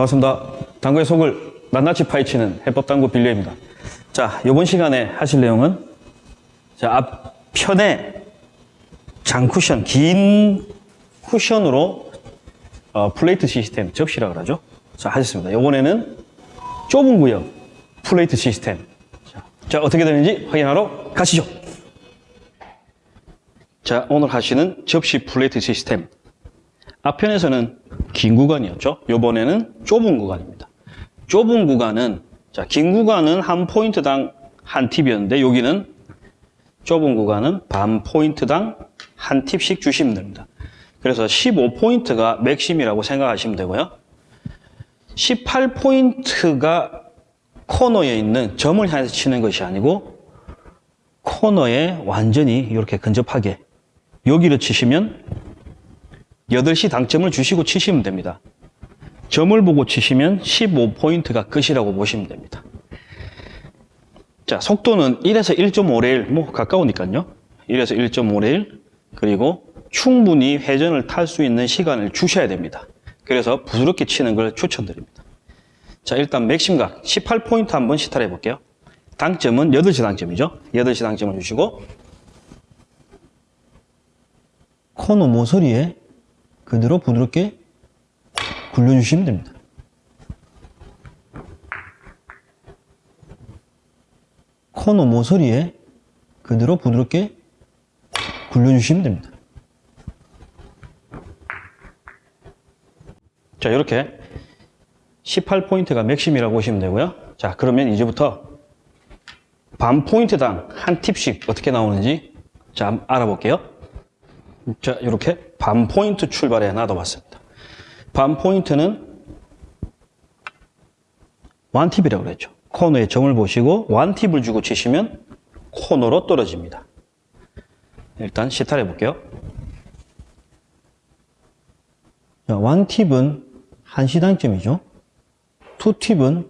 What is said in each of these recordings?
반갑습니다. 당구의 속을 낱낱이 파헤치는 해법당구 빌려입니다. 자, 이번 시간에 하실 내용은 자, 앞편에 장쿠션, 긴 쿠션으로 어, 플레이트 시스템, 접시라 그러죠. 자, 하셨습니다. 이번에는 좁은 구역 플레이트 시스템. 자, 자, 어떻게 되는지 확인하러 가시죠. 자, 오늘 하시는 접시 플레이트 시스템. 앞편에서는 긴 구간이었죠. 이번에는 좁은 구간입니다. 좁은 구간은 자, 긴 구간은 한 포인트당 한 팁이었는데 여기는 좁은 구간은 반 포인트당 한 팁씩 주시면 됩니다. 그래서 15포인트가 맥심이라고 생각하시면 되고요. 18포인트가 코너에 있는 점을 향해서 치는 것이 아니고 코너에 완전히 이렇게 근접하게 여기를 치시면 8시 당점을 주시고 치시면 됩니다. 점을 보고 치시면 15포인트가 끝이라고 보시면 됩니다. 자, 속도는 1에서 1.5레일, 뭐 가까우니까요. 1에서 1.5레일, 그리고 충분히 회전을 탈 수 있는 시간을 주셔야 됩니다. 그래서 부드럽게 치는 걸 추천드립니다. 자, 일단 맥심각 18포인트 한번 시타를 해볼게요. 당점은 8시 당점이죠. 8시 당점을 주시고 코너 모서리에 그대로 부드럽게 굴려주시면 됩니다. 코너 모서리에 그대로 부드럽게 굴려주시면 됩니다. 자, 이렇게 18포인트가 맥심이라고 보시면 되고요. 자, 그러면 이제부터 반 포인트당 한 팁씩 어떻게 나오는지 자, 알아볼게요. 자, 이렇게 반 포인트 출발해 놔둬봤습니다. 반 포인트는 완팁이라고 그랬죠. 코너에 점을 보시고 완팁을 주고 치시면 코너로 떨어집니다. 일단 시타를 해볼게요. 자, 완팁은 1시 당점이죠. 투팁은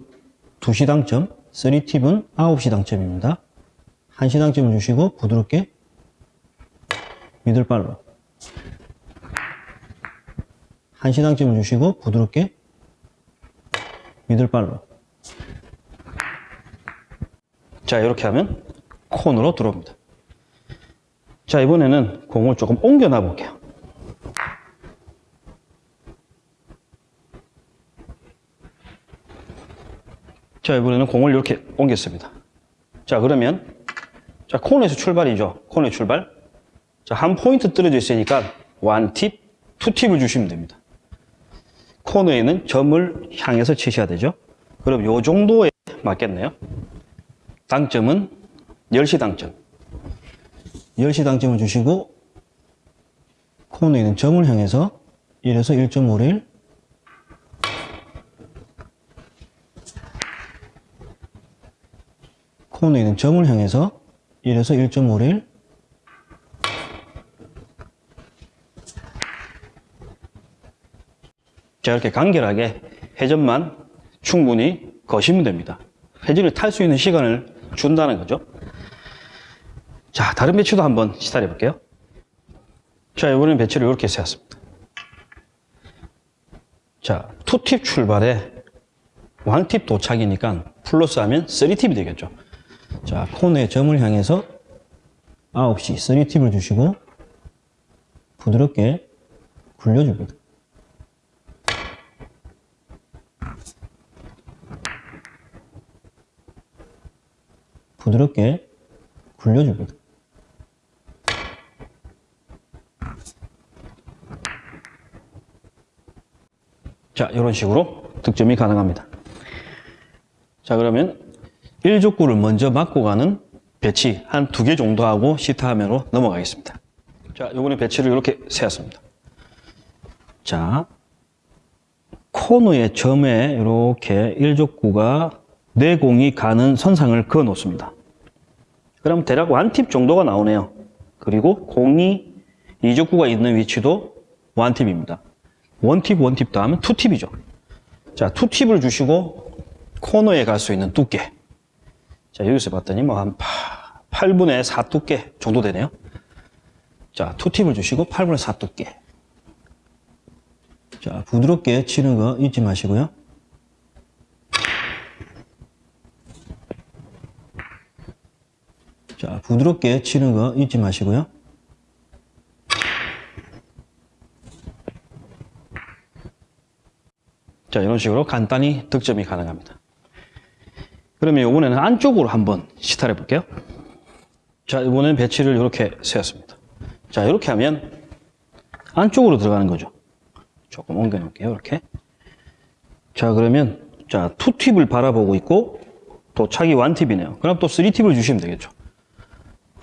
2시 당점, 3팁은 9시 당점입니다. 1시 당점을 주시고 부드럽게 미들발로 1시 당점을 주시고 부드럽게 미들발로 자 이렇게 하면 콘으로 들어옵니다. 자 이번에는 공을 조금 옮겨 놔 볼게요. 자 이번에는 공을 이렇게 옮겼습니다. 자 그러면 자 코너에서 출발이죠. 코너의 출발. 자 한 포인트 떨어져 있으니까 원팁, 투팁을 주시면 됩니다. 코너에는 점을 향해서 치셔야 되죠. 그럼 요 정도에 맞겠네요. 당점은 10시 당점. 10시 당점을 주시고 코너에 있는 점을 향해서 1에서 1.5레일 코너에 있는 점을 향해서 1에서 1.5 이렇게 간결하게 회전만 충분히 거시면 됩니다. 회전을 탈 수 있는 시간을 준다는 거죠. 자, 다른 배치도 한번 시도해 볼게요. 자, 이번엔 배치를 이렇게 세웠습니다. 자, 투팁 출발에 원팁 도착이니까 플러스 하면 3팁이 되겠죠. 자, 코너의 점을 향해서 9시 3팁을 주시고 부드럽게 굴려줍니다. 부드럽게 굴려줍니다. 자, 이런 식으로 득점이 가능합니다. 자, 그러면 1족구를 먼저 맞고 가는 배치 한 두 개 정도 하고 시타 화면으로 넘어가겠습니다. 자, 요번에 배치를 이렇게 세웠습니다. 자, 코너의 점에 이렇게 1족구가 내공이 가는 선상을 그어 놓습니다. 그럼 대략 완팁 정도가 나오네요. 그리고 공이 이족구가 있는 위치도 완팁입니다. 원팁, 원팁 다음은 투팁이죠. 자, 투팁을 주시고 코너에 갈 수 있는 두께. 자, 여기서 봤더니 뭐 한 8분의 4 두께 정도 되네요. 자, 투팁을 주시고 8분의 4 두께. 자, 부드럽게 치는 거 잊지 마시고요. 자, 부드럽게 치는 거 잊지 마시고요. 자, 이런 식으로 간단히 득점이 가능합니다. 그러면 이번에는 안쪽으로 한번 시타를 해볼게요. 자, 이번엔 배치를 이렇게 세웠습니다. 자, 이렇게 하면 안쪽으로 들어가는 거죠. 조금 옮겨 놓을게요. 이렇게. 자, 그러면 자, 투팁을 바라보고 있고 도착이 one 팁이네요 그럼 또 three 팁을 주시면 되겠죠.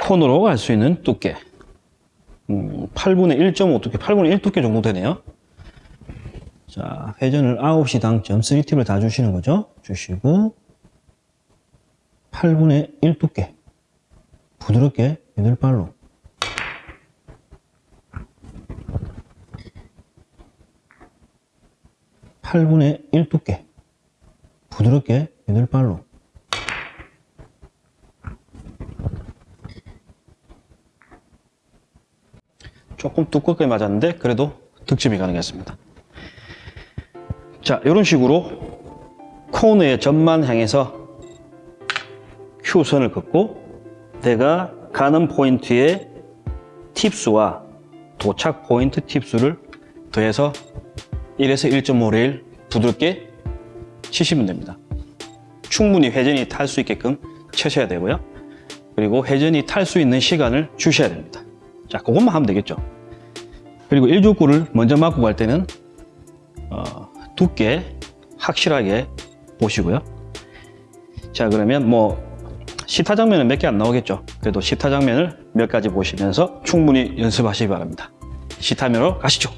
코너로 갈 수 있는 두께. 음, 8분의 1.5 두께, 8분의 1 두께 정도 되네요. 자, 회전을 9시 당점 3팁을 다 주시는 거죠. 주시고 8분의 1 두께. 부드럽게 여덟발로 팔분의1 두께 부드럽게 여덟발로 조금 두껍게 맞았는데 그래도 득점이 가능했습니다. 자, 이런 식으로 코너의 전만 향해서 Q선을 긋고 내가 가는 포인트의 팁수와 도착 포인트 팁수를 더해서 1에서 1.5레일 부드럽게 치시면 됩니다. 충분히 회전이 탈 수 있게끔 쳐셔야 되고요. 그리고 회전이 탈 수 있는 시간을 주셔야 됩니다. 자, 그것만 하면 되겠죠. 그리고 일족구를 먼저 맞고 갈 때는 어, 두께 확실하게 보시고요. 자, 그러면 뭐 시타 장면은 몇 개 안 나오겠죠. 그래도 시타 장면을 몇 가지 보시면서 충분히 연습하시기 바랍니다. 시타면으로 가시죠.